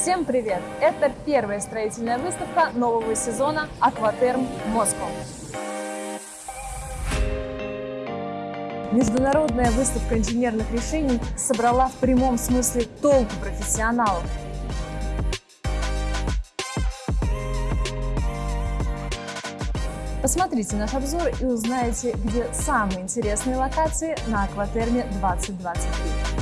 Всем привет! Это первая строительная выставка нового сезона «Акватерм Москва». Международная выставка инженерных решений собрала в прямом смысле толку профессионалов. Посмотрите наш обзор и узнаете, где самые интересные локации на Акватерме 2023.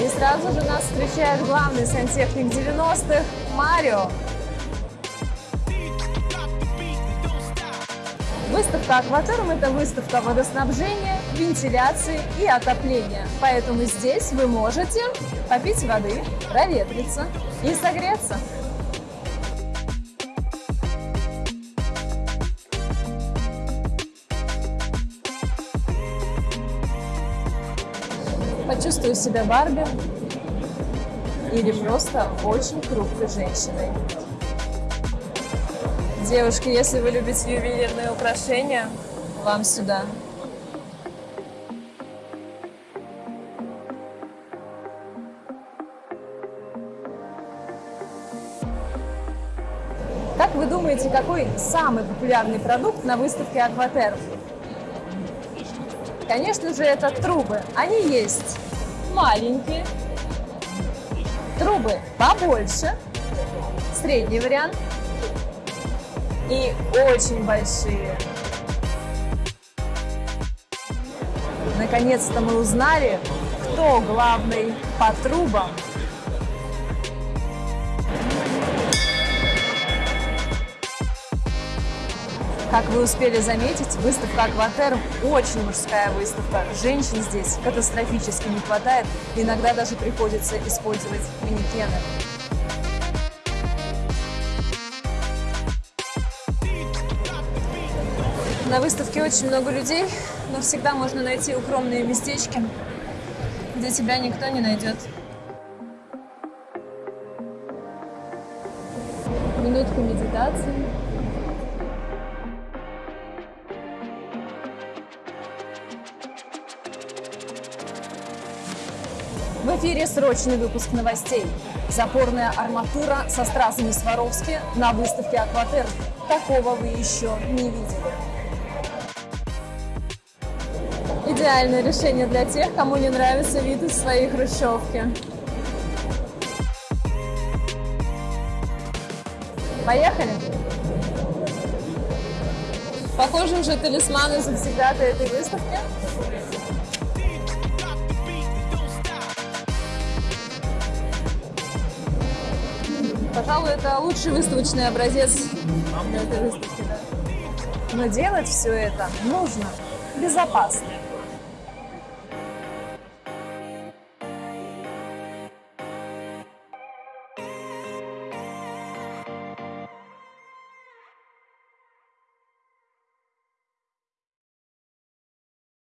И сразу же нас встречает главный сантехник 90-х Марио. Выставка «Акватерм» – это выставка водоснабжения, вентиляции и отопления. Поэтому здесь вы можете попить воды, проветриться и согреться. Почувствую себя Барби или просто очень крупной женщиной. Девушки, если вы любите ювелирные украшения, вам сюда. Как вы думаете, какой самый популярный продукт на выставке Акватерм? Конечно же, это трубы. Они есть маленькие, трубы побольше, средний вариант и очень большие. Наконец-то мы узнали, кто главный по трубам. Как вы успели заметить, выставка «Акватерм» очень мужская выставка. Женщин здесь катастрофически не хватает, иногда даже приходится использовать манекены. На выставке очень много людей, но всегда можно найти укромные местечки, где тебя никто не найдет. Минутка медитации. В эфире срочный выпуск новостей. Запорная арматура со стразами Сваровски на выставке «Акватерм». Такого вы еще не видели. Идеальное решение для тех, кому не нравится вид из своей хрущевки. Поехали! Похоже, уже талисманы завсегдаты этой выставки. Пожалуй, это лучший выставочный образец этой выставки. Но делать все это нужно безопасно.